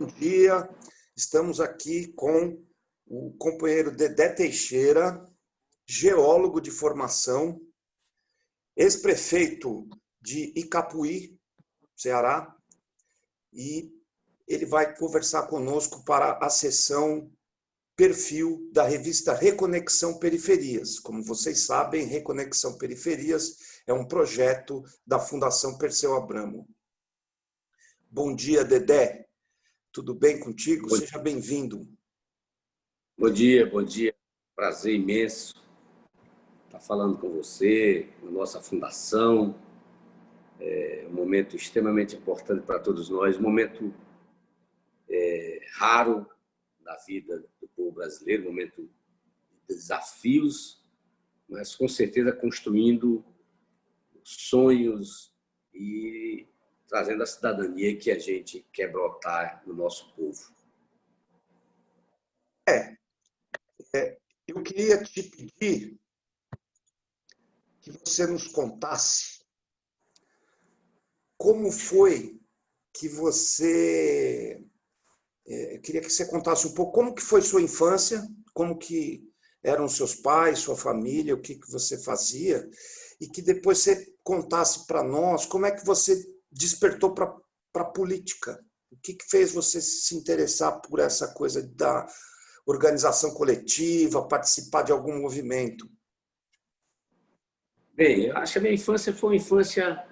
Bom dia, estamos aqui com o companheiro Dedé Teixeira, geólogo de formação, ex-prefeito de Icapuí, Ceará, e ele vai conversar conosco para a sessão perfil da revista Reconexão Periferias. Como vocês sabem, Reconexão Periferias é um projeto da Fundação Perseu Abramo. Bom dia, Dedé. Tudo bem contigo? Bom Seja bem-vindo. Bom dia, bom dia. Prazer imenso estar falando com você, na nossa fundação. É um momento extremamente importante para todos nós, um momento é, raro da vida do povo brasileiro, um momento de desafios, mas com certeza construindo sonhos e trazendo a cidadania que a gente quer brotar no nosso povo. É, é, eu queria te pedir que você nos contasse como foi que você... É, eu queria que você contasse um pouco como que foi sua infância, como que eram seus pais, sua família, o que, que você fazia, e que depois você contasse para nós como é que você despertou para a política? O que, que fez você se interessar por essa coisa da organização coletiva, participar de algum movimento? Bem, eu acho que a minha infância foi uma infância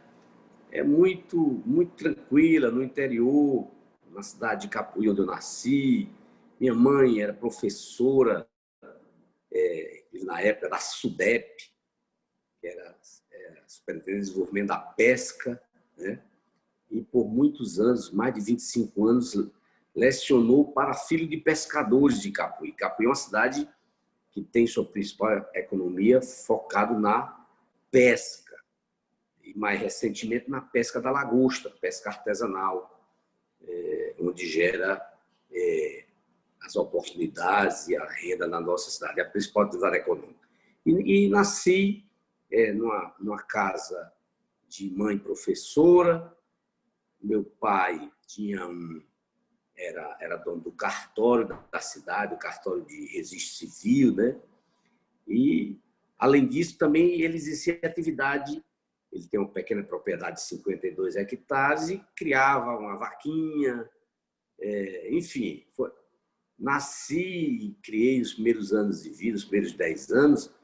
é, muito, muito tranquila, no interior, na cidade de Capuí, onde eu nasci. Minha mãe era professora, é, na época da SUDEP, que era é, Superintendente de Desenvolvimento da Pesca, né? E por muitos anos, mais de 25 anos, lecionou para filho de pescadores de Capuí. Capuí é uma cidade que tem sua principal economia focado na pesca, e mais recentemente na pesca da lagosta, pesca artesanal, é, onde gera é, as oportunidades e a renda na nossa cidade, a principal atividade econômica. E, e nasci é, numa, numa casa de mãe professora, meu pai tinha um, era, era dono do cartório da cidade, o cartório de registro civil, né? E, além disso, também ele exercia atividade, ele tem uma pequena propriedade de 52 hectares e criava uma vaquinha, é, enfim. Foi, nasci e criei os primeiros anos de vida, os primeiros 10 anos,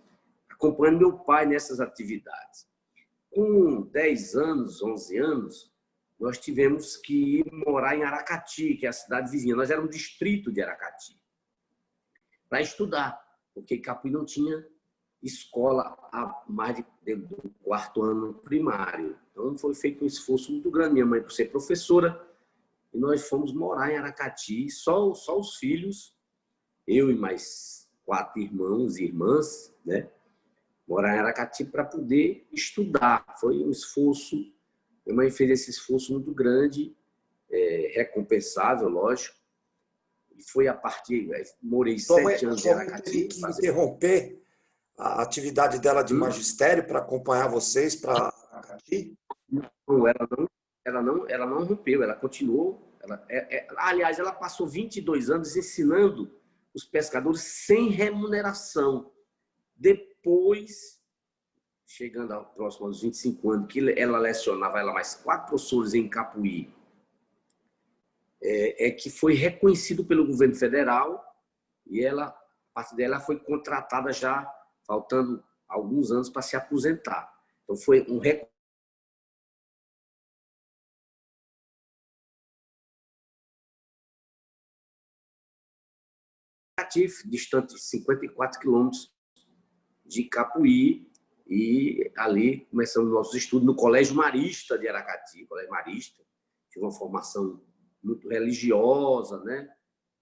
acompanhando meu pai nessas atividades. Com 10 anos, 11 anos, nós tivemos que ir morar em Aracati, que é a cidade vizinha. Nós éramos distrito de Aracati, para estudar, porque Capuí não tinha escola há mais de, do quarto ano primário. Então, foi feito um esforço muito grande. Minha mãe, por ser professora, e nós fomos morar em Aracati, só, só os filhos, eu e mais quatro irmãos e irmãs, né? Morar em Aracati para poder estudar. Foi um esforço minha mãe fez esse esforço muito grande, é, recompensável, lógico. E foi a partir... Morei sua sete mãe, anos em Aracati. que fazer... interromper a atividade dela de hum. magistério para acompanhar vocês para Aracati? Não, ela não, ela não, ela não rompeu, ela continuou. Ela, é, é, aliás, ela passou 22 anos ensinando os pescadores sem remuneração. Depois chegando ao próximo aos 25 anos, que ela lecionava ela mais quatro professores em Capuí, é, é, que foi reconhecido pelo governo federal e ela, a partir dela, foi contratada já, faltando alguns anos para se aposentar. Então, foi um distante de 54 quilômetros de Capuí, e ali começamos nossos estudos no Colégio Marista de Aracati, Colégio Marista. Tive uma formação muito religiosa, né?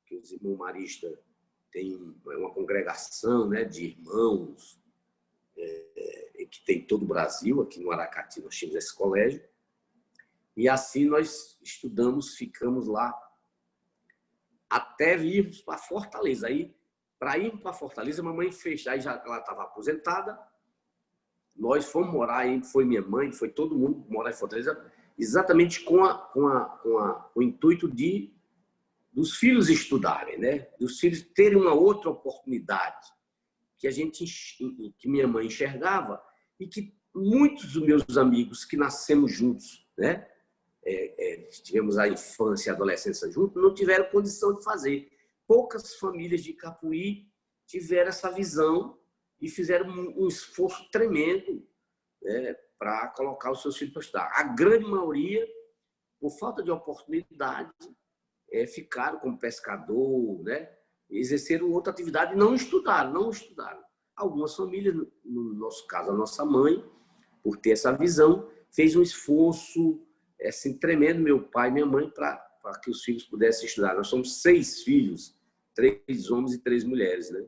Que os irmãos Marista têm uma congregação né, de irmãos é, que tem todo o Brasil. Aqui no Aracati nós tínhamos esse colégio. E assim nós estudamos, ficamos lá até virmos para Fortaleza. Aí, para ir para Fortaleza, a mamãe fez, aí já ela estava aposentada, nós fomos morar foi minha mãe, foi todo mundo morar em Fortaleza, exatamente com, a, com, a, com a, o intuito de dos filhos estudarem, né? dos filhos terem uma outra oportunidade que a gente que minha mãe enxergava e que muitos dos meus amigos que nascemos juntos, né? É, é, tivemos a infância e a adolescência juntos, não tiveram condição de fazer. Poucas famílias de Capuí tiveram essa visão e fizeram um, um esforço tremendo né, para colocar os seus filhos para estudar. A grande maioria, por falta de oportunidade, é, ficaram como pescador, né? exerceram outra atividade e não estudaram, não estudaram. Algumas famílias, no nosso caso, a nossa mãe, por ter essa visão, fez um esforço assim, tremendo, meu pai e minha mãe, para que os filhos pudessem estudar. Nós somos seis filhos, três homens e três mulheres, né?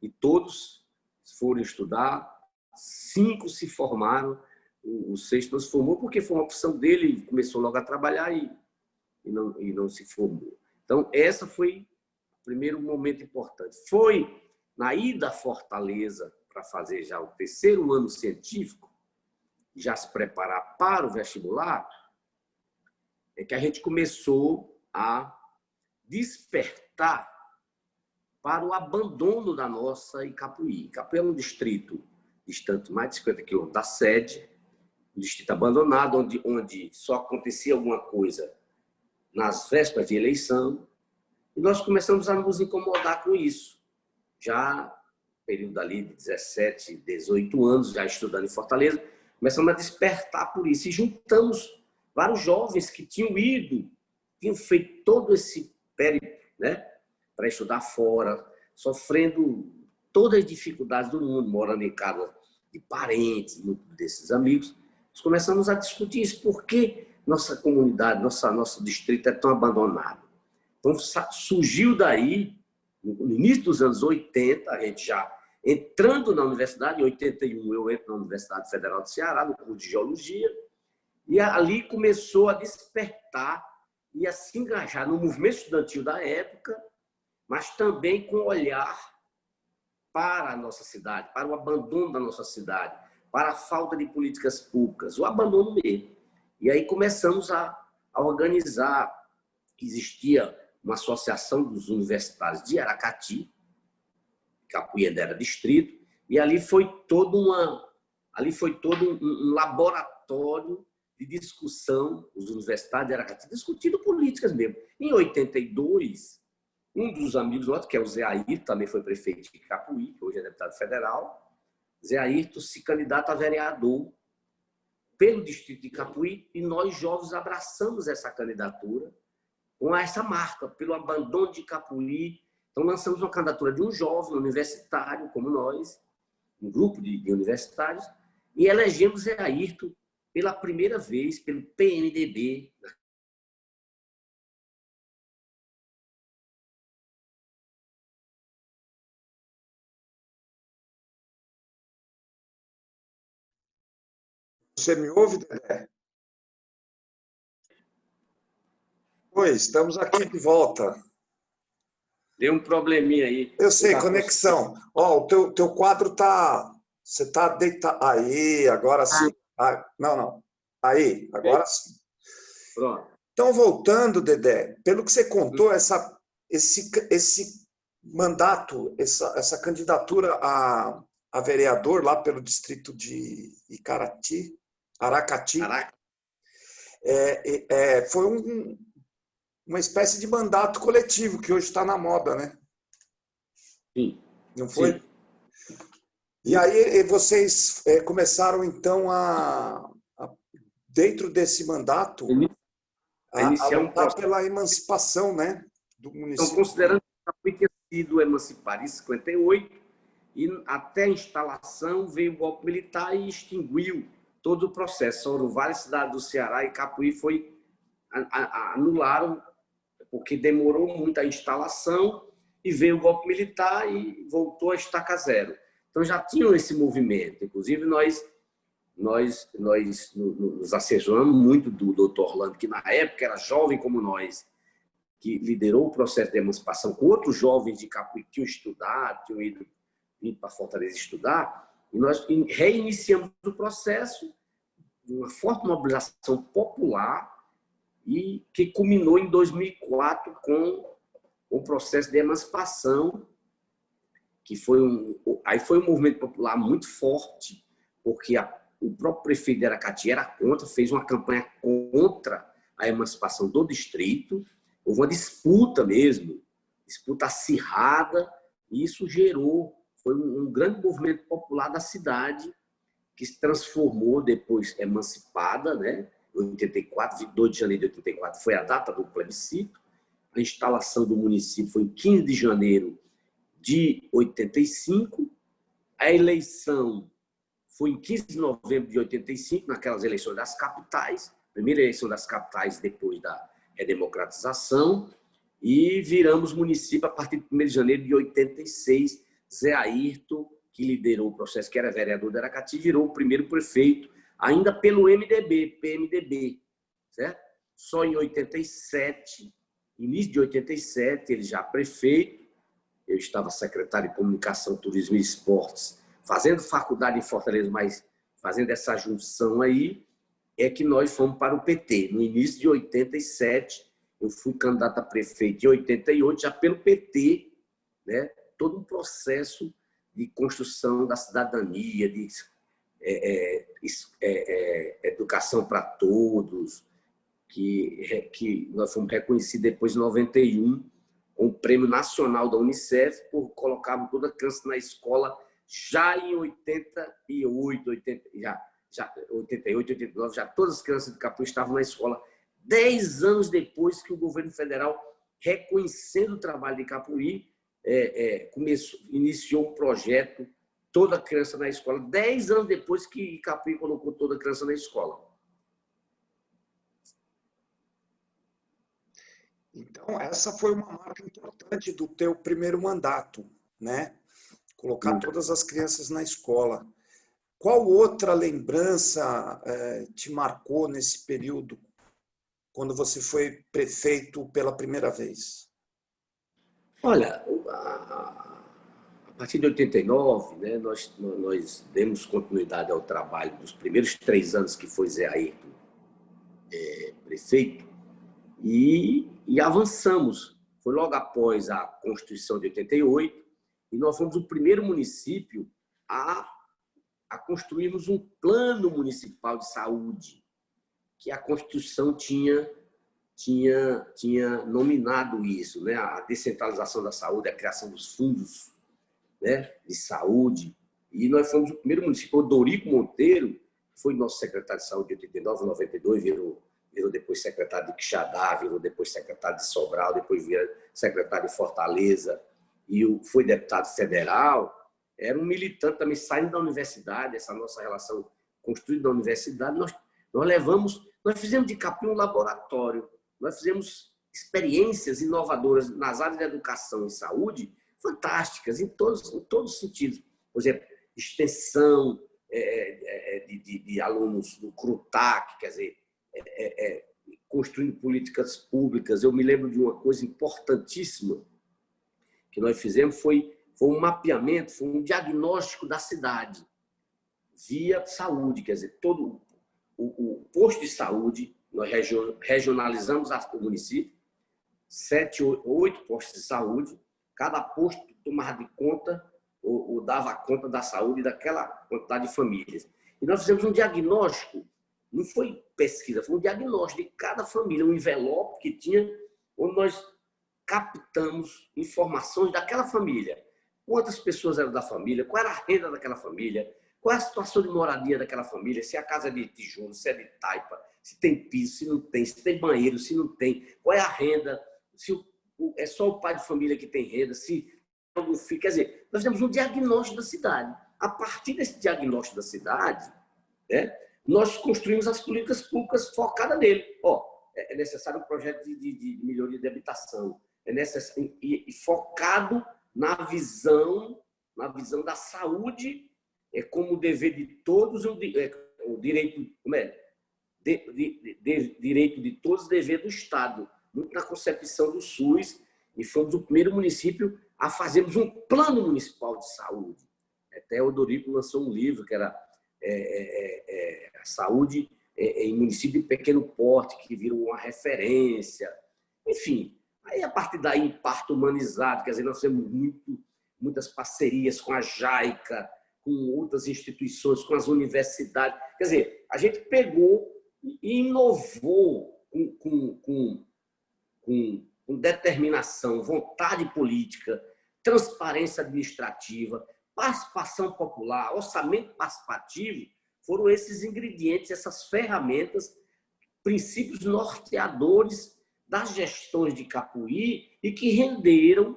E todos foram estudar, cinco se formaram, o sexto não se formou porque foi uma opção dele, começou logo a trabalhar e, e, não, e não se formou. Então, essa foi o primeiro momento importante. Foi na ida à Fortaleza para fazer já o terceiro ano científico, já se preparar para o vestibular, é que a gente começou a despertar para o abandono da nossa Icapuí. Icapuí é um distrito distante mais de 50 quilômetros da sede, um distrito abandonado, onde, onde só acontecia alguma coisa nas vésperas de eleição, e nós começamos a nos incomodar com isso. Já período ali de 17, 18 anos, já estudando em Fortaleza, começamos a despertar por isso. E juntamos vários jovens que tinham ido, tinham feito todo esse périplo, né? Para estudar fora, sofrendo todas as dificuldades do mundo, morando em casa de parentes, desses amigos. Nós começamos a discutir isso. Por que nossa comunidade, nossa, nosso distrito é tão abandonado? Então, surgiu daí, no início dos anos 80, a gente já entrando na universidade, em 81 eu entro na Universidade Federal do Ceará, no curso de Geologia, e ali começou a despertar e a se engajar no movimento estudantil da época, mas também com olhar para a nossa cidade, para o abandono da nossa cidade, para a falta de políticas públicas, o abandono mesmo. E aí começamos a, a organizar, existia uma associação dos universitários de Aracati, Capuíra era distrito, e ali foi todo uma ali foi todo um, um laboratório de discussão, os universitários de Aracati discutindo políticas mesmo. Em 82, um dos amigos nossos, que é o Zé Ayrton, também foi prefeito de Capuí, que hoje é deputado federal, Zé Ayrton se candidata a vereador pelo distrito de Capuí e nós jovens abraçamos essa candidatura com essa marca, pelo abandono de Capuí então, lançamos uma candidatura de um jovem universitário, como nós, um grupo de, de universitários, e elegemos Zé Ayrton pela primeira vez pelo PMDB. Você me ouve, Dedé? Oi, estamos aqui de volta. Deu um probleminha aí. Eu sei, tá conexão. Ó, o teu, teu quadro tá... Você está deitado... Aí, agora sim. Ah, não, não. Aí, agora sim. Pronto. Então, voltando, Dedé, pelo que você contou, essa, esse, esse mandato, essa, essa candidatura a, a vereador lá pelo distrito de Icarati, Aracati, Araca. é, é, foi um, uma espécie de mandato coletivo, que hoje está na moda, né? Sim. Não foi? Sim. E aí vocês é, começaram, então, a, a dentro desse mandato, a, a lutar pela emancipação né, do município. Então, considerando que tinha sido emancipado em 58, e até a instalação veio o golpe militar e extinguiu todo o processo. Foram várias cidades do Ceará e Capuí foi anularam porque demorou muito a instalação e veio o golpe militar e voltou a estaca zero. Então já tinham esse movimento. Inclusive nós nós nós nos assessoramos muito do doutor Orlando, que na época era jovem como nós, que liderou o processo de emancipação com outros jovens de Capuí que tinham estudado, tinham ido, ido para Fortaleza estudar, e nós reiniciamos o processo, uma forte mobilização popular, e que culminou em 2004 com um processo de emancipação, que foi um, aí foi um movimento popular muito forte, porque a, o próprio prefeito de Aracati era contra, fez uma campanha contra a emancipação do distrito, houve uma disputa mesmo, disputa acirrada, e isso gerou, foi um, um grande movimento popular da cidade, que se transformou depois emancipada, né? 84, 22 de janeiro de 84 foi a data do plebiscito, a instalação do município foi em 15 de janeiro de 85, a eleição foi em 15 de novembro de 85, naquelas eleições das capitais, primeira eleição das capitais depois da redemocratização, e viramos município a partir de 1 de janeiro de 86. Zé Ayrton, que liderou o processo, que era vereador de Aracati, virou o primeiro prefeito, ainda pelo MDB, PMDB, certo? Só em 87 Início de 87, ele já prefeito, eu estava secretário de Comunicação, Turismo e Esportes, fazendo faculdade em Fortaleza, mas fazendo essa junção aí, é que nós fomos para o PT. No início de 87, eu fui candidato a prefeito em 88, já pelo PT, né? Todo um processo de construção da cidadania, de é, é, é, é educação para todos, que, que nós fomos reconhecidos depois em 91 com o Prêmio Nacional da Unicef por colocarmos toda a criança na escola já em 88, 80, já, já, 88, 89, já todas as crianças de Capu estavam na escola. Dez anos depois que o governo federal, reconhecendo o trabalho de Capuí, é, é, começou, iniciou um projeto Toda Criança na Escola. Dez anos depois que Capuí colocou toda criança na escola. Então, essa foi uma marca importante do teu primeiro mandato, né? Colocar todas as crianças na escola. Qual outra lembrança eh, te marcou nesse período, quando você foi prefeito pela primeira vez? Olha, a, partir de 89, né, nós, nós demos continuidade ao trabalho dos primeiros três anos que foi Zé Ayrton é, prefeito, e, e avançamos. Foi logo após a Constituição de 88 e nós fomos o primeiro município a, a construirmos um plano municipal de saúde que a Constituição tinha tinha tinha nominado isso, né? A descentralização da saúde, a criação dos fundos, né, de saúde. E nós fomos o primeiro município, Dorico Monteiro, foi nosso secretário de saúde de 89, 92, virou virou depois secretário de Quixadá, virou depois secretário de Sobral, depois virou secretário de Fortaleza, e foi deputado federal, era um militante também saindo da universidade, essa nossa relação construída na universidade, nós, nós levamos, nós fizemos de Capim um laboratório, nós fizemos experiências inovadoras nas áreas de educação e saúde fantásticas, em todos, em todos os sentidos. Por exemplo, extensão é, é, é de, de, de alunos do CRUTAC, quer dizer, é, é, é, construindo políticas públicas. Eu me lembro de uma coisa importantíssima que nós fizemos, foi, foi um mapeamento, foi um diagnóstico da cidade via saúde, quer dizer, todo o, o posto de saúde, nós regionalizamos o município, sete, oito postos de saúde, cada posto tomava de conta ou, ou dava conta da saúde daquela quantidade de famílias. E nós fizemos um diagnóstico não foi pesquisa, foi um diagnóstico de cada família, um envelope que tinha, onde nós captamos informações daquela família. Quantas pessoas eram da família, qual era a renda daquela família, qual é a situação de moradia daquela família, se a casa é de tijolo, se é de taipa, se tem piso, se não tem, se tem banheiro, se não tem, qual é a renda, se é só o pai de família que tem renda, se algum filho. Quer dizer, nós temos um diagnóstico da cidade. A partir desse diagnóstico da cidade, né, nós construímos as políticas públicas focadas nele. Ó, é, é necessário um projeto de, de, de melhoria de habitação, é necessário, e, e, focado na visão, na visão da saúde é como dever de todos, o, é, o direito, como é? De, de, de, direito de todos, dever do Estado, muito na concepção do SUS, e fomos o primeiro município a fazermos um plano municipal de saúde. Até o Dorico lançou um livro que era é, é, é, a saúde em município de pequeno porte, que virou uma referência. Enfim, Aí, a partir daí, parto humanizado, quer dizer, nós temos muito, muitas parcerias com a JAICA, com outras instituições, com as universidades. Quer dizer, a gente pegou e inovou com, com, com, com, com determinação, vontade política, transparência administrativa, participação popular, orçamento participativo, foram esses ingredientes, essas ferramentas, princípios norteadores das gestões de Capuí e que renderam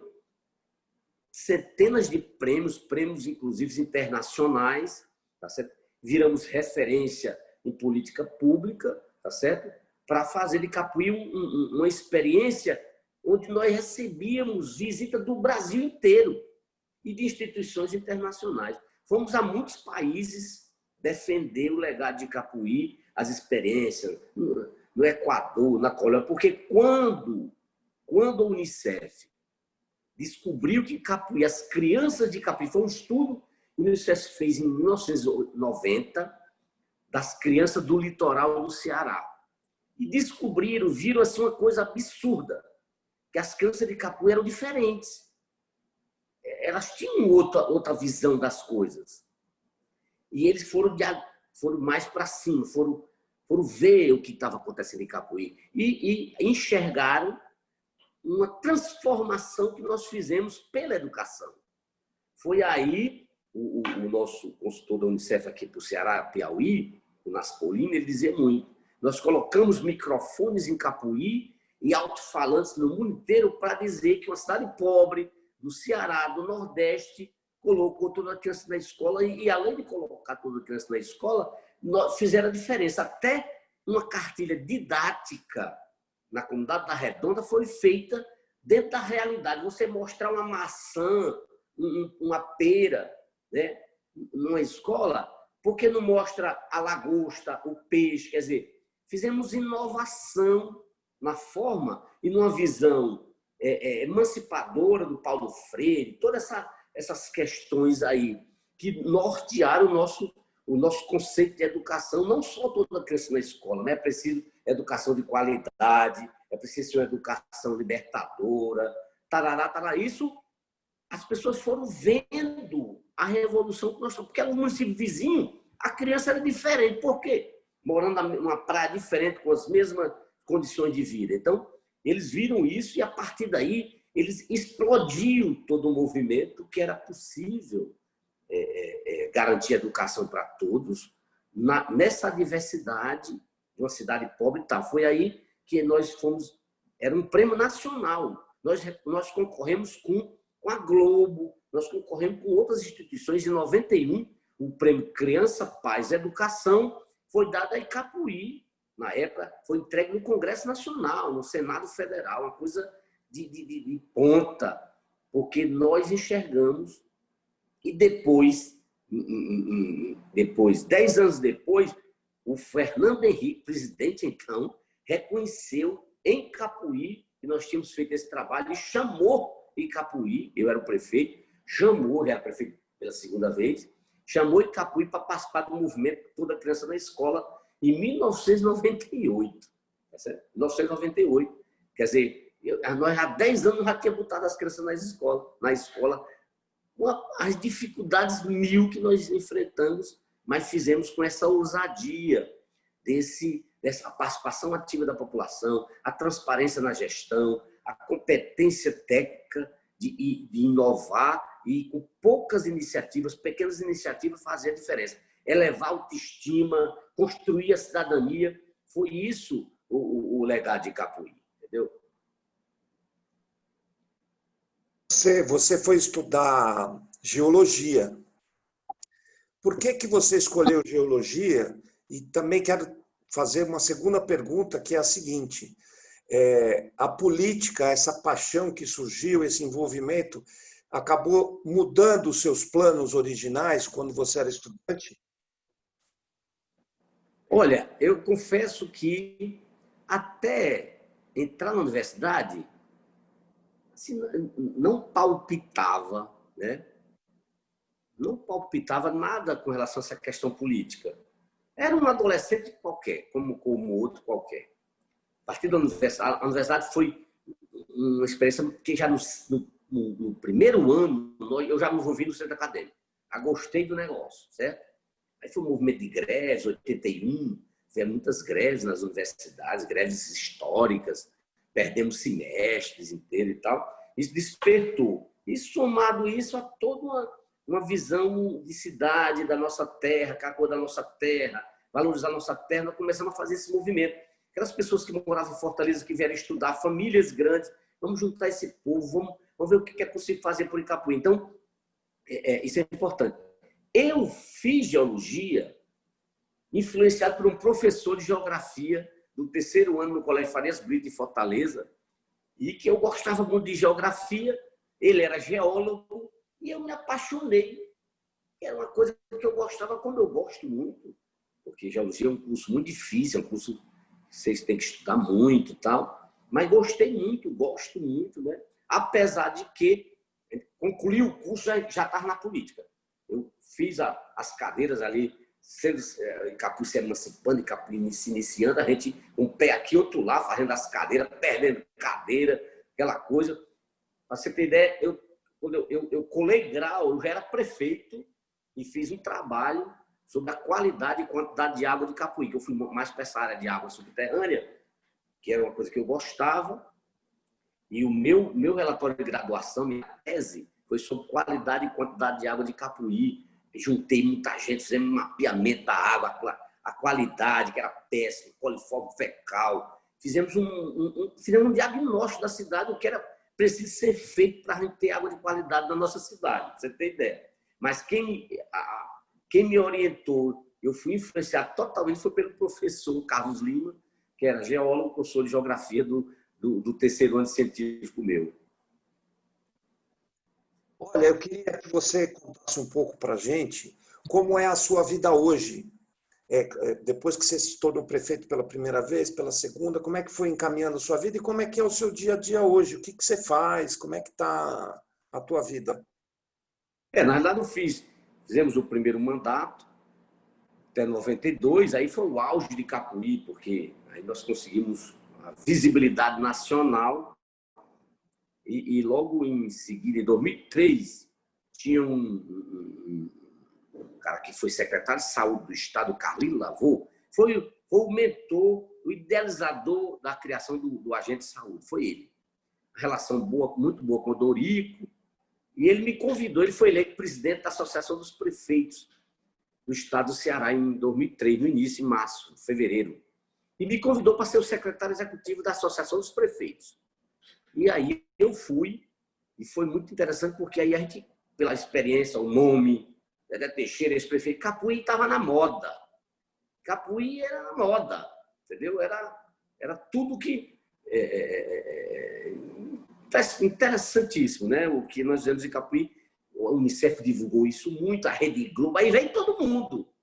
centenas de prêmios, prêmios inclusive internacionais, tá certo? viramos referência em política pública, tá certo? para fazer de Capuí um, um, uma experiência onde nós recebíamos visita do Brasil inteiro e de instituições internacionais. Fomos a muitos países defender o legado de Capuí, as experiências no Equador, na Colômbia, porque quando, quando a Unicef descobriu que Capuí, as crianças de Capuí, foi um estudo que a Unicef fez em 1990 das crianças do litoral do Ceará. E descobriram, viram assim uma coisa absurda, que as crianças de Capuí eram diferentes. Elas tinham outra, outra visão das coisas. E eles foram, de, foram mais para cima, foram, foram ver o que estava acontecendo em Capuí. E, e enxergaram uma transformação que nós fizemos pela educação. Foi aí o, o nosso consultor da Unicef aqui para o Ceará, Piauí, o Naspolino, ele dizia muito. Nós colocamos microfones em Capuí e alto-falantes no mundo inteiro para dizer que uma cidade pobre do Ceará, do Nordeste, colocou toda a criança na escola e, e além de colocar toda a criança na escola, nós fizeram a diferença. Até uma cartilha didática na comunidade da Redonda foi feita dentro da realidade. Você mostrar uma maçã, uma pera, né, numa escola, por que não mostra a lagosta, o peixe? Quer dizer, fizemos inovação na forma e numa visão é, é, emancipadora do Paulo Freire, todas essa, essas questões aí que nortearam o nosso, o nosso conceito de educação, não só toda criança na escola, né? é preciso educação de qualidade, é preciso uma educação libertadora, tarará, tarará. Isso as pessoas foram vendo a revolução que nós estamos. Porque era um município vizinho, a criança era diferente. Por quê? Morando numa praia diferente, com as mesmas condições de vida. Então, eles viram isso e, a partir daí, eles explodiam todo o movimento que era possível é, é garantir educação para todos na, nessa diversidade de uma cidade pobre e tal. Foi aí que nós fomos... Era um prêmio nacional. Nós, nós concorremos com, com a Globo, nós concorremos com outras instituições. Em 91, o prêmio Criança, Paz e Educação foi dado a Icapuí. Na época, foi entregue no Congresso Nacional, no Senado Federal, uma coisa de, de, de, de ponta, porque nós enxergamos e depois, depois, dez anos depois, o Fernando Henrique, presidente então, reconheceu em Capuí que nós tínhamos feito esse trabalho e chamou em Capuí, eu era o prefeito, chamou, ele era prefeito pela segunda vez, chamou em Capuí para participar do movimento Toda Criança na Escola em 1998. 1998. Tá Quer dizer, eu, nós há 10 anos já tínhamos botado as crianças nas escolas, na escola, as dificuldades mil que nós enfrentamos, mas fizemos com essa ousadia desse, dessa participação ativa da população, a transparência na gestão, a competência técnica de, de inovar e com poucas iniciativas, pequenas iniciativas, fazer a diferença. Elevar a autoestima, construir a cidadania. Foi isso o, o, o legado de Capuí, entendeu? Você, você foi estudar geologia. Por que, que você escolheu geologia? E também quero fazer uma segunda pergunta, que é a seguinte. É, a política, essa paixão que surgiu, esse envolvimento, acabou mudando os seus planos originais quando você era estudante? Olha, eu confesso que até entrar na universidade, assim, não palpitava, né? Não palpitava nada com relação a essa questão política. Era um adolescente qualquer, como, como outro qualquer. A partir da universidade, a universidade foi uma experiência que já no, no, no primeiro ano eu já me envolvi no centro acadêmico. Já gostei do negócio, certo? Aí foi o movimento de greves, 81, tivemos muitas greves nas universidades, greves históricas, perdemos semestres inteiros e tal. Isso despertou. E somado isso a toda uma, uma visão de cidade, da nossa terra, a cor da nossa terra, valorizar a nossa terra, nós começamos a fazer esse movimento. Aquelas pessoas que moravam em Fortaleza, que vieram estudar, famílias grandes, vamos juntar esse povo, vamos, vamos ver o que é possível fazer por Icapuí. Então, é, é, isso é importante. Eu fiz geologia influenciado por um professor de geografia do terceiro ano no Colégio Farias Brito, em Fortaleza, e que eu gostava muito de geografia, ele era geólogo, e eu me apaixonei. Era uma coisa que eu gostava, como eu gosto muito, porque geologia é um curso muito difícil, é um curso que vocês têm que estudar muito e tal, mas gostei muito, gosto muito, né? apesar de que concluí o curso já estava na política. Eu fiz a, as cadeiras ali, sendo é, Capu se emancipando Capu se iniciando, a gente um pé aqui, outro lá, fazendo as cadeiras, perdendo cadeira, aquela coisa. Para você ter ideia, eu, quando eu, eu, eu colei grau, eu já era prefeito e fiz um trabalho sobre a qualidade e quantidade de água de Capuí, que eu fui mais para essa área de água subterrânea, que era uma coisa que eu gostava. E o meu, meu relatório de graduação, minha tese, foi sobre qualidade e quantidade de água de Capuí. Juntei muita gente, fizemos um mapeamento da água, a qualidade, que era péssima, coliforme fecal. Fizemos um, um, um, fizemos um diagnóstico da cidade, o que era preciso ser feito para a gente ter água de qualidade na nossa cidade, você tem ideia. Mas quem, a, quem me orientou, eu fui influenciado totalmente, foi pelo professor Carlos Lima, que era geólogo, professor de geografia do, do, do terceiro ano científico meu. Olha, eu queria que você contasse um pouco para a gente como é a sua vida hoje. É, é, depois que você se tornou prefeito pela primeira vez, pela segunda, como é que foi encaminhando a sua vida e como é que é o seu dia a dia hoje? O que, que você faz? Como é que está a tua vida? É, na verdade eu fiz, fizemos o primeiro mandato até 92, aí foi o auge de Capuí, porque aí nós conseguimos a visibilidade nacional e, e, logo em seguida, em 2003, tinha um, um, cara que foi secretário de saúde do estado, Carlinho Lavô, foi, foi o mentor, o idealizador da criação do, do agente de saúde, foi ele. Relação boa, muito boa com o Dorico, e ele me convidou, ele foi eleito presidente da Associação dos Prefeitos do estado do Ceará em 2003, no início, em março, fevereiro. E me convidou para ser o secretário executivo da Associação dos Prefeitos. E aí eu fui, e foi muito interessante, porque aí a gente, pela experiência, o nome, Dedé Teixeira, esse prefeito, Capuí estava na moda. Capuí era na moda, entendeu? Era, era tudo que... É, é, é, é interessantíssimo, né? O que nós vemos em Capuí, o Unicef divulgou isso muito, a Rede Globo, aí vem todo mundo.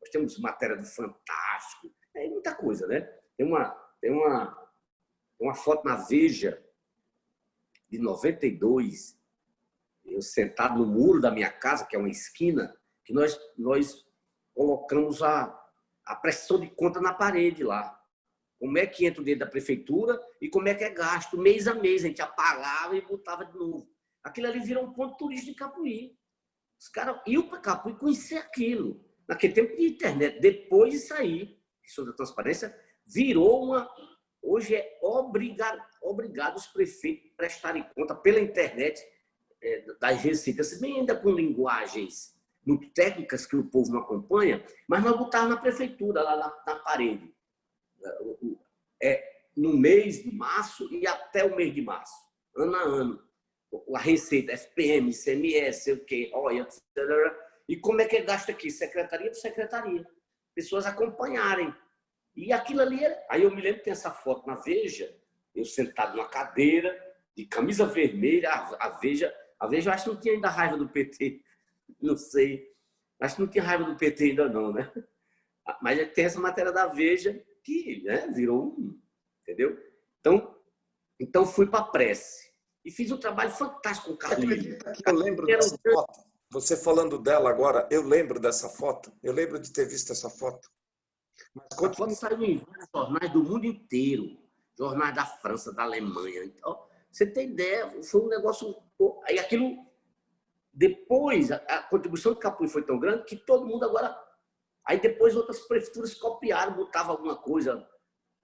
Nós temos matéria do Fantástico, é muita coisa, né? Tem uma, tem uma, uma foto na Veja, de 92, eu sentado no muro da minha casa, que é uma esquina, que nós, nós colocamos a, a pressão de conta na parede lá. Como é que entra dentro da prefeitura e como é que é gasto mês a mês. A gente apagava e botava de novo. Aquilo ali virou um ponto turístico de Capuí. Os caras iam para Capuí conhecer aquilo. Naquele tempo de internet. Depois de sair, isso da transparência, virou uma, Hoje é obrigado, obrigado os prefeitos prestarem conta pela internet das receitas, bem ainda com linguagens muito técnicas que o povo não acompanha, mas nós botávamos na prefeitura, lá na, na parede. É, no mês de março e até o mês de março, ano a ano. A receita, FPM, CMS, sei o quê, olha, etc. E como é que é gasto aqui? Secretaria por secretaria. Pessoas acompanharem e aquilo ali era... Aí eu me lembro que tem essa foto na Veja, eu sentado numa cadeira, de camisa vermelha, a Veja... A Veja eu acho que não tinha ainda raiva do PT, não sei. Acho que não tinha raiva do PT ainda não, né? Mas tem essa matéria da Veja que né, virou um... Entendeu? Então, então fui para a prece. E fiz um trabalho fantástico com o Carlinhos. Eu lembro dessa foto. Você falando dela agora, eu lembro dessa foto. Eu lembro de ter visto essa foto. Mas quando saiu em jornais do mundo inteiro, jornais da França, da Alemanha, então, Você tem ideia, foi um negócio... Aí aquilo... Depois, a contribuição do Capuí foi tão grande que todo mundo agora... Aí depois outras prefeituras copiaram, botavam alguma coisa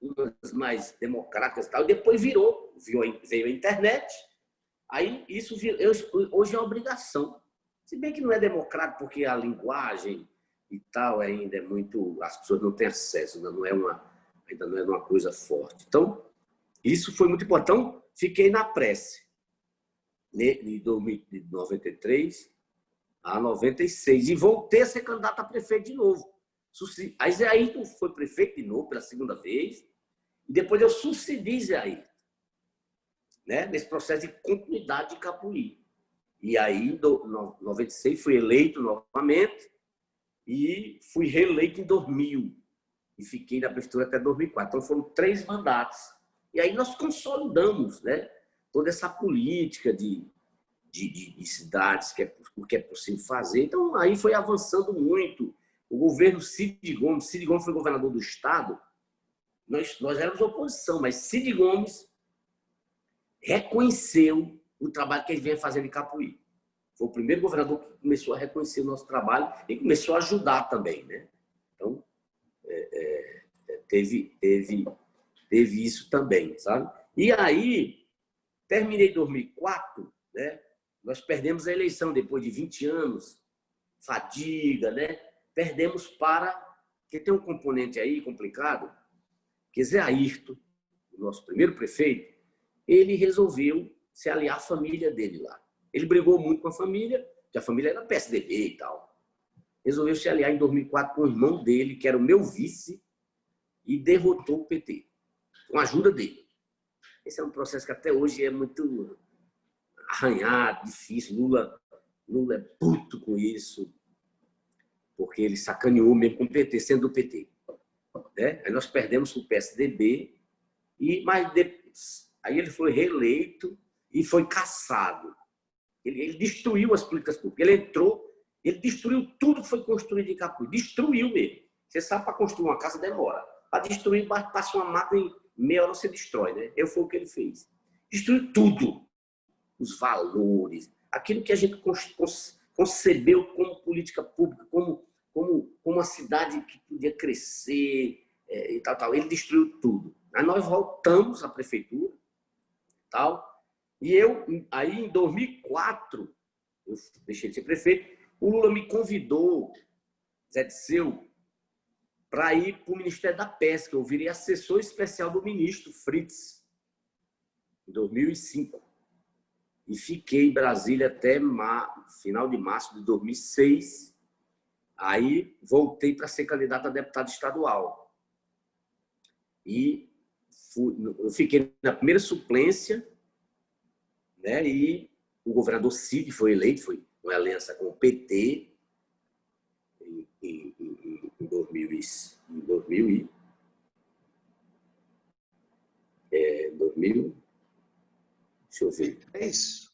umas mais democráticas e tal, e depois virou, veio a internet, aí isso hoje é obrigação. Se bem que não é democrático porque a linguagem e tal ainda é muito, as pessoas não têm acesso, ainda não é uma, ainda não é uma coisa forte. Então, isso foi muito importante. Então, fiquei na prece, de 93 a 96, e voltei a ser candidato a prefeito de novo. Aí Zé Ayrton foi prefeito de novo pela segunda vez, e depois eu sucedi Zé Ayrton, né? nesse processo de continuidade de Capuí. E aí, em 96, fui eleito novamente e fui reeleito em 2000. E fiquei na prefeitura até 2004. Então, foram três mandatos. E aí nós consolidamos né, toda essa política de, de, de, de cidades, que é, o que é possível fazer. Então, aí foi avançando muito. O governo Cid Gomes, Cid Gomes foi governador do Estado, nós, nós éramos oposição, mas Cid Gomes reconheceu o trabalho que ele vinha fazendo em Capuí. Foi o primeiro governador que começou a reconhecer o nosso trabalho e começou a ajudar também. Né? Então, é, é, é teve, teve, teve isso também, sabe? E aí, terminei 2004, né? nós perdemos a eleição depois de 20 anos, fadiga, né? perdemos para... Porque tem um componente aí complicado, que Zé Ayrton, o nosso primeiro prefeito, ele resolveu se aliar à família dele lá. Ele brigou muito com a família, que a família era PSDB e tal. Resolveu se aliar em 2004 com o irmão dele, que era o meu vice, e derrotou o PT, com a ajuda dele. Esse é um processo que até hoje é muito arranhado, difícil. Lula, Lula é puto com isso, porque ele sacaneou mesmo com o PT, sendo do PT. Né? Aí nós perdemos o PSDB, e, mas depois, aí ele foi reeleito e foi caçado. Ele, ele destruiu as políticas públicas. Ele entrou, ele destruiu tudo que foi construído em Capuí. Destruiu mesmo. Você sabe, para construir uma casa demora. Para destruir, passa uma máquina meia hora você destrói. Né? Eu foi o que ele fez. Destruiu tudo. Os valores, aquilo que a gente concebeu como política pública, como como, como uma cidade que podia crescer é, e tal, tal. Ele destruiu tudo. Aí nós voltamos à prefeitura, tal, e eu, aí em 2004, eu deixei de ser prefeito, o Lula me convidou, Zé Disseu, para ir para o Ministério da Pesca. Eu virei assessor especial do ministro Fritz, em 2005. E fiquei em Brasília até final de março de 2006, Aí voltei para ser candidato a deputado estadual. E fui, eu fiquei na primeira suplência, né? E o governador Cid foi eleito, foi uma aliança com o PT em, em, em, em 2000, em 2000 e é, 2000, deixa eu ver. É isso.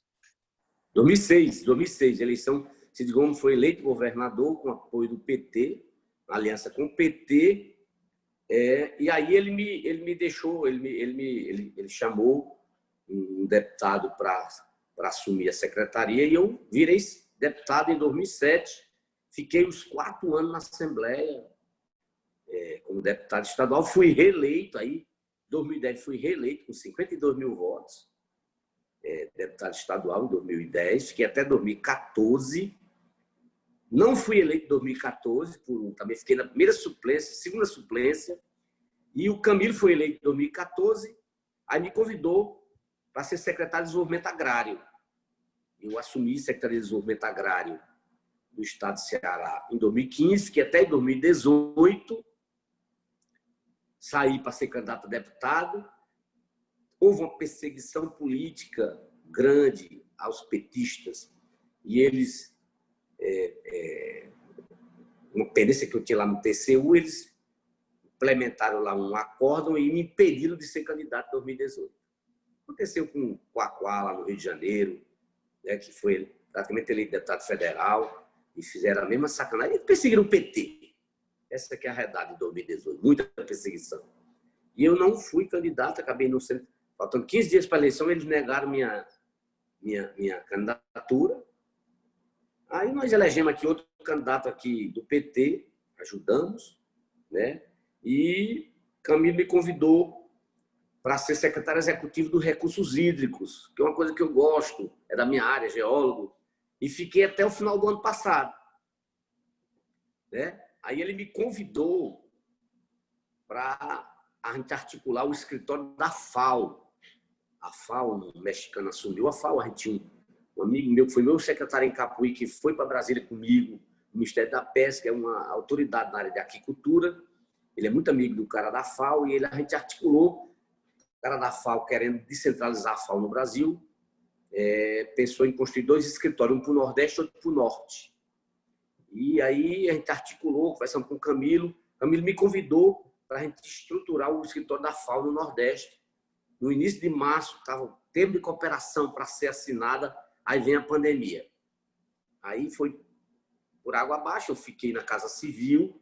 2006, 2006, eleição Cid Gomes foi eleito governador com apoio do PT, aliança com o PT, é, e aí ele me, ele me deixou, ele, me, ele, me, ele, ele chamou um deputado para assumir a secretaria e eu virei deputado em 2007. Fiquei os quatro anos na Assembleia é, como deputado estadual. Fui reeleito aí, em 2010 fui reeleito com 52 mil votos. É, deputado estadual em 2010, fiquei até 2014. Não fui eleito em 2014, por, também fiquei na primeira suplência, segunda suplência, e o Camilo foi eleito em 2014, aí me convidou para ser secretário de Desenvolvimento Agrário. Eu assumi Secretaria de Desenvolvimento Agrário do Estado de Ceará em 2015, que até em 2018 saí para ser candidato a deputado. Houve uma perseguição política grande aos petistas e eles é, é, uma pendência que eu tinha lá no TCU, eles implementaram lá um acórdão e me impediram de ser candidato em 2018. Aconteceu com o Quaquá, lá no Rio de Janeiro, né, que foi praticamente eleito deputado federal, e fizeram a mesma sacanagem. E perseguiram o PT. Essa que é a realidade de 2018, muita perseguição. E eu não fui candidato, acabei não sendo... faltando 15 dias para a eleição, eles negaram minha, minha, minha candidatura. Aí nós elegemos aqui outro candidato aqui do PT, ajudamos, né? E Camilo me convidou para ser secretário executivo dos recursos hídricos, que é uma coisa que eu gosto, é da minha área, geólogo, e fiquei até o final do ano passado. Né? Aí ele me convidou para a gente articular o escritório da FAO. A FAO, o mexicano assumiu a FAO, a gente tinha um amigo meu que foi meu secretário em Capuí, que foi para Brasília comigo, o Ministério da Pesca, é uma autoridade na área de aquicultura, ele é muito amigo do cara da FAO e ele, a gente articulou o cara da FAO querendo descentralizar a FAO no Brasil, é, pensou em construir dois escritórios, um para o Nordeste e outro para o Norte. E aí a gente articulou, conversamos com o Camilo. Camilo me convidou para a gente estruturar o escritório da FAO no Nordeste. No início de março, estava o tempo de cooperação para ser assinada, aí vem a pandemia. Aí foi por água abaixo, eu fiquei na Casa Civil,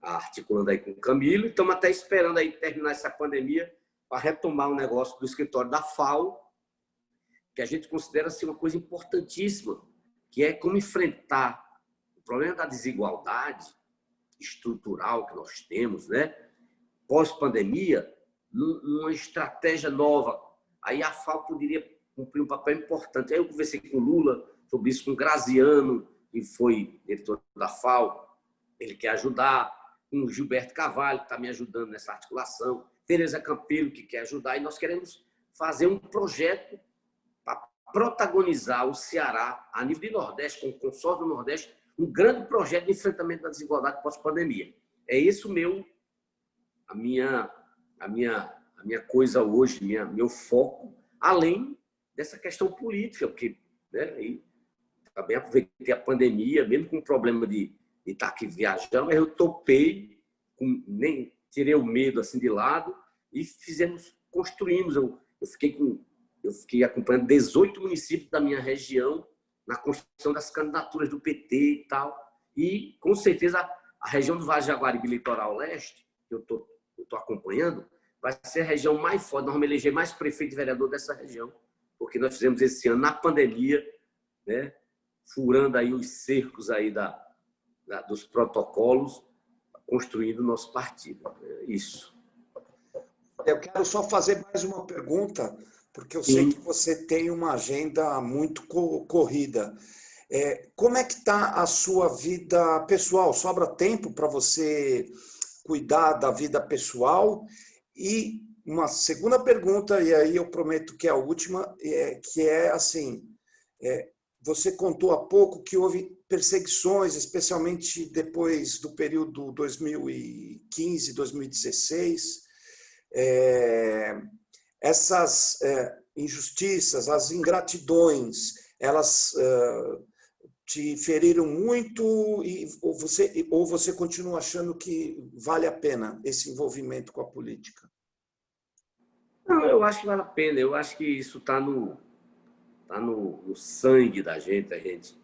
articulando aí com o Camilo, e estamos até esperando aí terminar essa pandemia para retomar o negócio do escritório da FAO, que a gente considera ser uma coisa importantíssima, que é como enfrentar problema da desigualdade estrutural que nós temos, né? Pós-pandemia, numa estratégia nova. Aí a FAO poderia cumprir um papel importante. Aí eu conversei com o Lula sobre isso, com o Graziano, que foi diretor da FAO, ele quer ajudar, com o Gilberto Cavalho, que está me ajudando nessa articulação, Tereza Campelo, que quer ajudar, e nós queremos fazer um projeto protagonizar o Ceará, a nível de Nordeste, com o consórcio do Nordeste, um grande projeto de enfrentamento da desigualdade pós-pandemia. É isso meu, a minha, a minha, a minha coisa hoje, minha, meu foco, além dessa questão política, porque né, e também aproveitei a pandemia, mesmo com o problema de, de estar aqui viajando, mas eu topei, com, nem tirei o medo assim de lado e fizemos, construímos. Eu, eu fiquei com eu fiquei acompanhando 18 municípios da minha região na construção das candidaturas do PT e tal. E, com certeza, a região do Vale Jaguaribe Litoral Leste, que eu estou acompanhando, vai ser a região mais forte. Nós vamos eleger mais prefeito e vereador dessa região, porque nós fizemos esse ano, na pandemia, né, furando aí os cercos aí da, da dos protocolos, construindo o nosso partido. É isso. Eu quero só fazer mais uma pergunta porque eu sei que você tem uma agenda muito corrida. É, como é que está a sua vida pessoal? Sobra tempo para você cuidar da vida pessoal? E uma segunda pergunta, e aí eu prometo que é a última, é, que é assim, é, você contou há pouco que houve perseguições, especialmente depois do período 2015, 2016, é, essas é, injustiças, as ingratidões, elas é, te feriram muito e, ou, você, ou você continua achando que vale a pena esse envolvimento com a política? Não, eu acho que vale a pena. Eu acho que isso está no, tá no, no sangue da gente, a gente.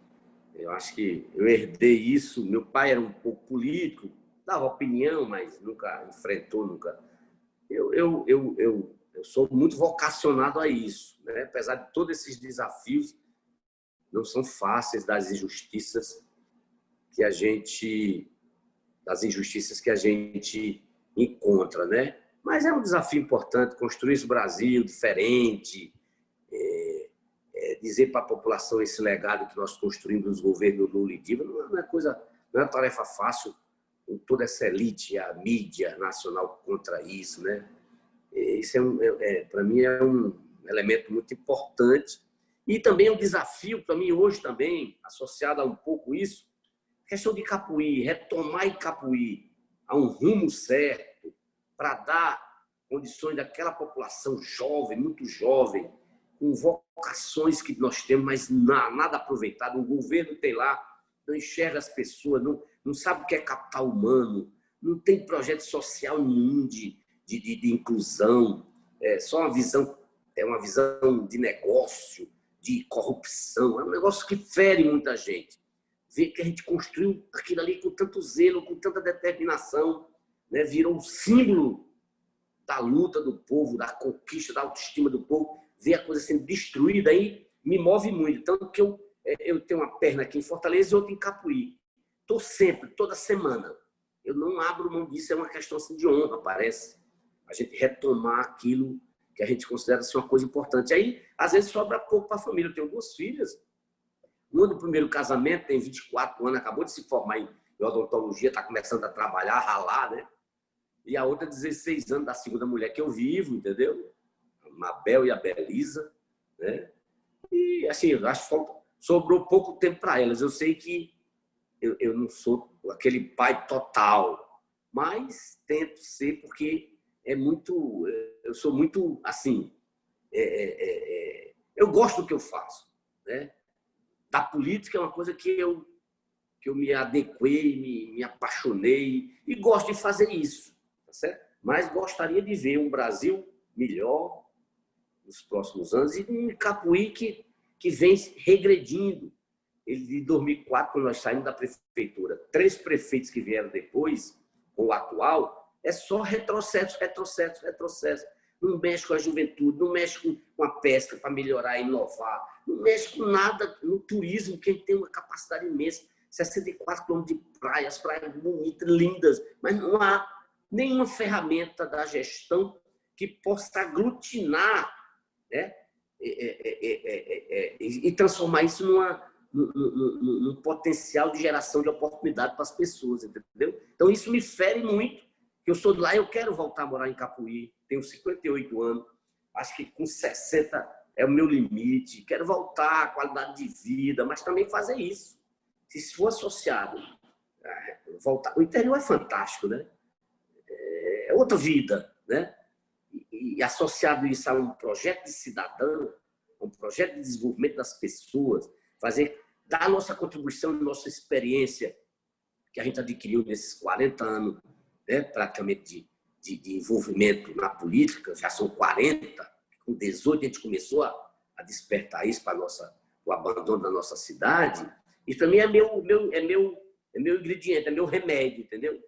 Eu acho que eu herdei isso. Meu pai era um pouco político, dava opinião, mas nunca enfrentou, nunca. Eu, eu, eu, eu eu sou muito vocacionado a isso, né? apesar de todos esses desafios, não são fáceis das injustiças que a gente das injustiças que a gente encontra, né? Mas é um desafio importante construir esse Brasil diferente, é, é, dizer para a população esse legado que nós construímos nos governos Lula e Dilma não é coisa, não é tarefa fácil com toda essa elite, a mídia nacional contra isso, né? Isso é, é, é para mim é um elemento muito importante. E também um desafio para mim hoje também, associado a um pouco isso, questão de Capuí, retomar Capuí a um rumo certo para dar condições daquela população jovem, muito jovem, com vocações que nós temos, mas nada aproveitado. O governo tem lá, não enxerga as pessoas, não, não sabe o que é capital humano, não tem projeto social nenhum de, de, de, de inclusão, é só uma visão, é uma visão de negócio, de corrupção, é um negócio que fere muita gente. Ver que a gente construiu aquilo ali com tanto zelo, com tanta determinação, né? virou um símbolo da luta do povo, da conquista, da autoestima do povo, ver a coisa sendo destruída aí me move muito. Tanto que eu, é, eu tenho uma perna aqui em Fortaleza e outra em Capuí. Estou sempre, toda semana. Eu não abro mão disso, é uma questão assim, de honra, parece. A gente retomar aquilo que a gente considera ser uma coisa importante. Aí, às vezes, sobra pouco para a família. Eu tenho duas filhas. Uma do primeiro casamento tem 24 anos, acabou de se formar em odontologia, está começando a trabalhar, a ralar, né? E a outra, 16 anos, da segunda mulher que eu vivo, entendeu? A Mabel e a Belisa, né? E, assim, eu acho que sobrou pouco tempo para elas. Eu sei que eu, eu não sou aquele pai total, mas tento ser porque é muito, eu sou muito assim, é, é, é, é, eu gosto do que eu faço, né? Da política é uma coisa que eu que eu me adequei, me, me apaixonei e gosto de fazer isso, tá certo? Mas gostaria de ver um Brasil melhor nos próximos anos e um Capuí que, que vem regredindo. Ele, de 2004, quando nós saímos da prefeitura, três prefeitos que vieram depois, com o atual, é só retrocesso, retrocesso, retrocesso. Não mexe com a juventude, não mexe com a pesca para melhorar, inovar, não mexe com nada no turismo, que tem uma capacidade imensa. 64 quilômetros de praias, praias bonitas, lindas, mas não há nenhuma ferramenta da gestão que possa aglutinar né? e transformar isso numa, num, potencial de geração de oportunidade para as pessoas, entendeu? Então, isso me fere muito, eu sou de lá, eu quero voltar a morar em Capuí, tenho 58 anos, acho que com 60 é o meu limite, quero voltar à qualidade de vida, mas também fazer isso. Se for associado, é, voltar, o interior é fantástico, né? É outra vida, né? E, associado isso a um projeto de cidadão, um projeto de desenvolvimento das pessoas, fazer, dar a nossa contribuição, nossa experiência que a gente adquiriu nesses 40 anos né, praticamente de, de, de, envolvimento na política, já são 40, com 18 a gente começou a, a despertar isso para nossa, o abandono da nossa cidade. Isso para mim é meu, meu, é, meu, é meu ingrediente, é meu remédio, entendeu?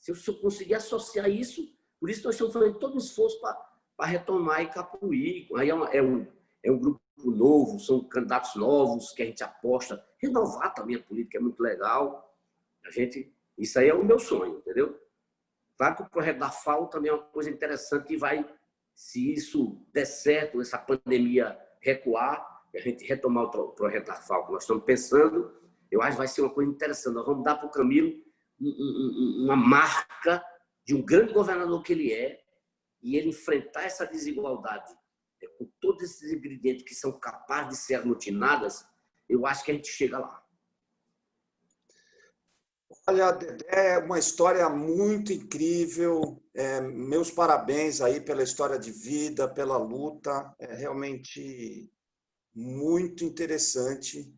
Se eu, se eu conseguir associar isso, por isso nós estamos fazendo todo um esforço para retomar e Capuí. Aí é, uma, é, um, é um grupo novo, são candidatos novos que a gente aposta. Renovar também a política é muito legal. A gente, isso aí é o meu sonho, entendeu? Claro que o projeto da FAO também é uma coisa interessante que vai, se isso der certo, essa pandemia recuar, a gente retomar o projeto da FAO que nós estamos pensando, eu acho que vai ser uma coisa interessante. Nós vamos dar para o Camilo uma marca de um grande governador que ele é e ele enfrentar essa desigualdade é, com todos esses ingredientes que são capazes de ser aglutinadas, eu acho que a gente chega lá. Olha, é uma história muito incrível. É, meus parabéns aí pela história de vida, pela luta. É realmente muito interessante.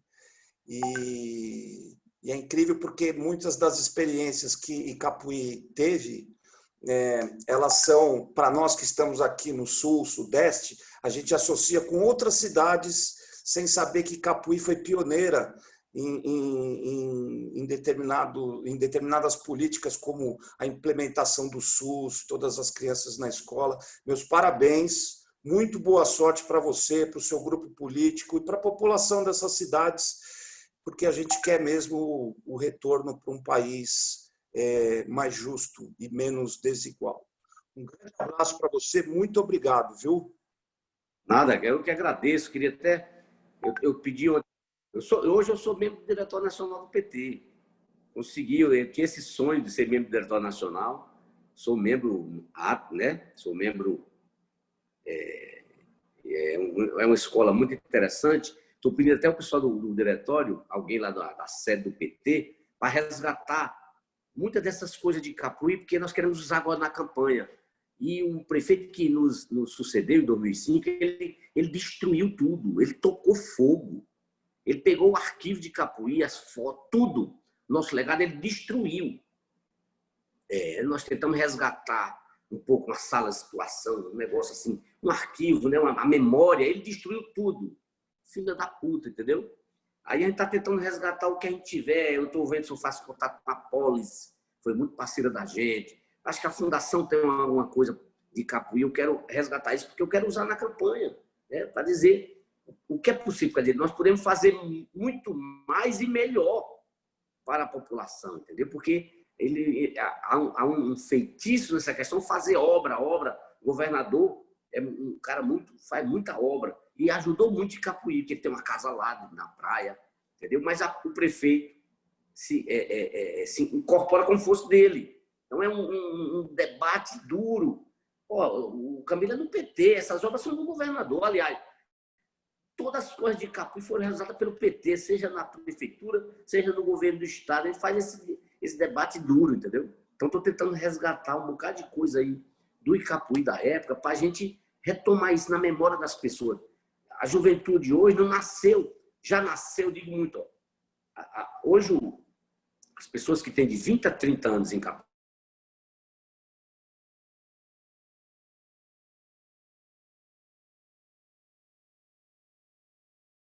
E, e é incrível porque muitas das experiências que Icapuí teve, é, elas são, para nós que estamos aqui no sul, sudeste, a gente associa com outras cidades sem saber que Capuí foi pioneira em, em, em, determinado, em determinadas políticas, como a implementação do SUS, todas as crianças na escola. Meus parabéns, muito boa sorte para você, para o seu grupo político e para a população dessas cidades, porque a gente quer mesmo o retorno para um país é, mais justo e menos desigual. Um grande abraço para você, muito obrigado, viu? Nada, eu que agradeço, queria até... Eu, eu pedi eu sou, hoje eu sou membro do Diretório Nacional do PT. Consegui, eu tinha esse sonho de ser membro do Diretório Nacional. Sou membro, né? Sou membro... É, é, um, é uma escola muito interessante. Estou pedindo até o pessoal do, do diretório, alguém lá da, da sede do PT, para resgatar muitas dessas coisas de Capuí, porque nós queremos usar agora na campanha. E o prefeito que nos, nos sucedeu em 2005, ele, ele destruiu tudo, ele tocou fogo. Ele pegou o arquivo de Capuí, as fotos, tudo. Nosso legado ele destruiu. É, nós tentamos resgatar um pouco uma sala de situação, um negócio assim, um arquivo, né? a memória, ele destruiu tudo. Filha da puta, entendeu? Aí a gente está tentando resgatar o que a gente tiver. Eu estou vendo se eu faço contato com a Polis, foi muito parceira da gente. Acho que a Fundação tem uma, uma coisa de Capuí, eu quero resgatar isso porque eu quero usar na campanha, né? para dizer o que é possível. Dizer, nós podemos fazer muito mais e melhor para a população, entendeu? Porque ele, há, um, há um feitiço nessa questão, fazer obra, obra. O governador é um cara muito, faz muita obra e ajudou muito em Capuí, porque tem uma casa lá na praia, entendeu? Mas a, o prefeito se, é, é, é, se incorpora como fosse dele. Então é um, um, um debate duro. Pô, o Camilo é do PT, essas obras são do governador, aliás. Todas as coisas de Capuí foram realizadas pelo PT, seja na prefeitura, seja no governo do estado. Ele faz esse, esse debate duro, entendeu? Então estou tentando resgatar um bocado de coisa aí do Icapuí da época para a gente retomar isso na memória das pessoas. A juventude hoje não nasceu, já nasceu, digo muito. Ó, hoje as pessoas que têm de 20 a 30 anos em Capuí,